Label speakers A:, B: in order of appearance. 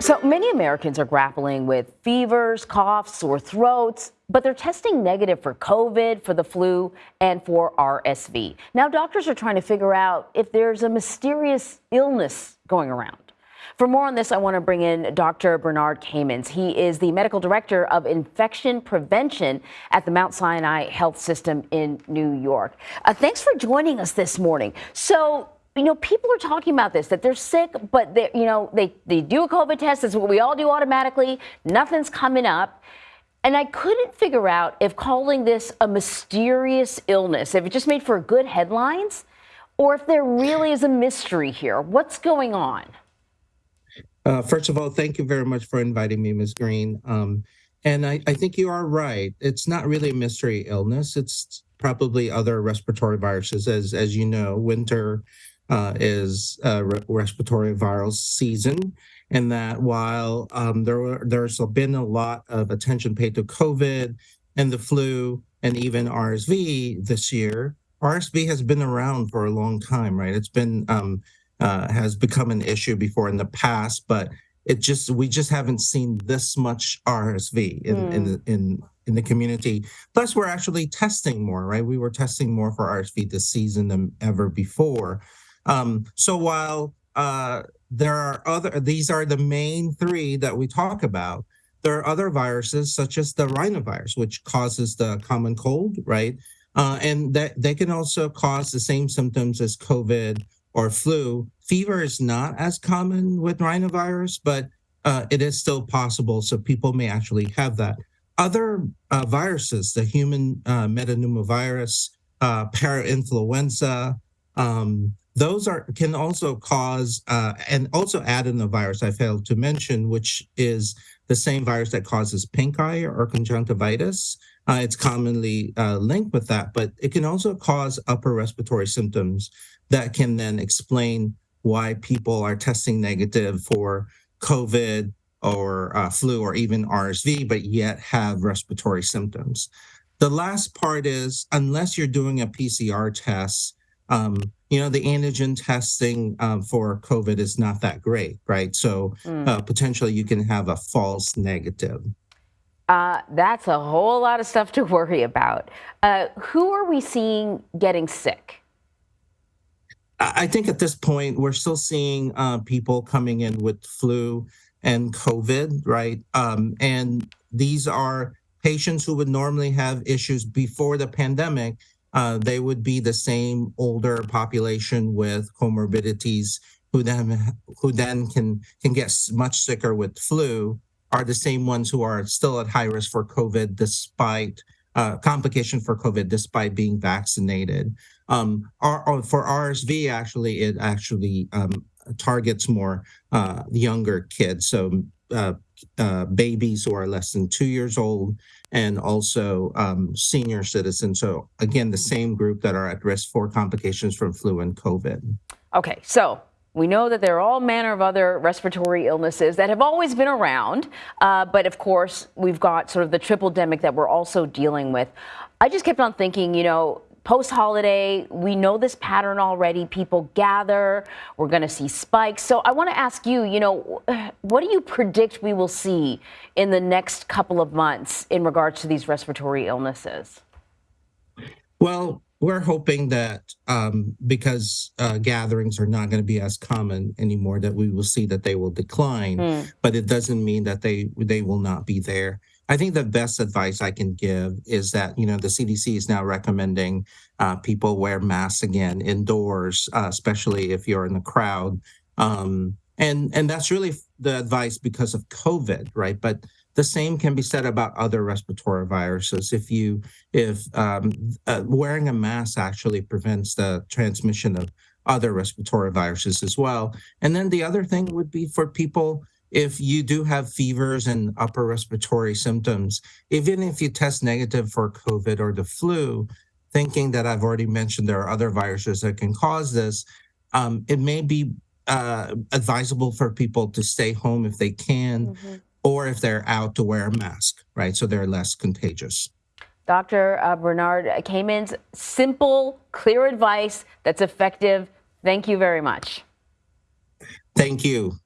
A: So many Americans are grappling with fevers, coughs, sore throats, but they're testing negative for COVID, for the flu, and for RSV. Now, doctors are trying to figure out if there's a mysterious illness going around. For more on this, I want to bring in Dr. Bernard Camins. He is the medical director of infection prevention at the Mount Sinai Health System in New York. Uh, thanks for joining us this morning. So, you know, people are talking about this, that they're sick, but they, you know, they, they do a COVID test. That's what we all do automatically. Nothing's coming up. And I couldn't figure out if calling this a mysterious illness, if it just made for good headlines, or if there really is a mystery here. What's going on?
B: Uh, first of all, thank you very much for inviting me, Ms. Green. Um, and I, I think you are right. It's not really a mystery illness. It's probably other respiratory viruses. As, as you know, winter uh, is a re respiratory viral season, and that while um, there were, there's been a lot of attention paid to COVID and the flu and even RSV this year, RSV has been around for a long time, right? It's been um, uh, has become an issue before in the past, but it just we just haven't seen this much RSV in mm. in hmm. the in in the community. Plus, we're actually testing more, right? We were testing more for RSV this season than ever before. Um, so while uh, there are other, these are the main three that we talk about. There are other viruses such as the rhinovirus, which causes the common cold, right? Uh, and that they can also cause the same symptoms as COVID or flu. Fever is not as common with rhinovirus, but uh, it is still possible. So people may actually have that. Other uh, viruses, the human uh, uh, parainfluenza, um, those are can also cause uh, and also adenovirus I failed to mention, which is the same virus that causes pink eye or conjunctivitis. Uh, it's commonly uh, linked with that, but it can also cause upper respiratory symptoms that can then explain why people are testing negative for COVID or uh, flu or even RSV, but yet have respiratory symptoms. The last part is unless you're doing a PCR test, um, you know, the antigen testing um, for COVID is not that great, right? So mm. uh, potentially you can have a false negative.
A: Uh, that's a whole lot of stuff to worry about. Uh, who are we seeing getting sick?
B: I think at this point, we're still seeing uh, people coming in with flu and COVID, right? Um, and these are patients who would normally have issues before the pandemic uh, they would be the same older population with comorbidities who then who then can can get much sicker with flu are the same ones who are still at high risk for COVID despite uh, complication for COVID despite being vaccinated. Um, our, for RSV, actually, it actually um, targets more uh, younger kids. So uh, uh, babies who are less than two years old and also um, senior citizens. So again, the same group that are at risk for complications from flu and COVID.
A: Okay, so we know that there are all manner of other respiratory illnesses that have always been around, uh, but of course, we've got sort of the triple demic that we're also dealing with. I just kept on thinking, you know, post holiday, we know this pattern already. People gather, we're going to see spikes. So I want to ask you, you know, what do you predict we will see in the next couple of months in regards to these respiratory illnesses?
B: Well, we're hoping that um, because uh, gatherings are not going to be as common anymore, that we will see that they will decline. Mm. But it doesn't mean that they they will not be there. I think the best advice I can give is that, you know, the CDC is now recommending uh, people wear masks again indoors, uh, especially if you're in the crowd. Um, and, and that's really the advice because of COVID, right? But the same can be said about other respiratory viruses. If you, if um, uh, wearing a mask actually prevents the transmission of other respiratory viruses as well. And then the other thing would be for people if you do have fevers and upper respiratory symptoms, even if you test negative for COVID or the flu, thinking that I've already mentioned there are other viruses that can cause this, um, it may be uh, advisable for people to stay home if they can, mm -hmm. or if they're out to wear a mask, right? So they're less contagious.
A: Dr. Uh, Bernard Camins, simple, clear advice that's effective. Thank you very much.
B: Thank you.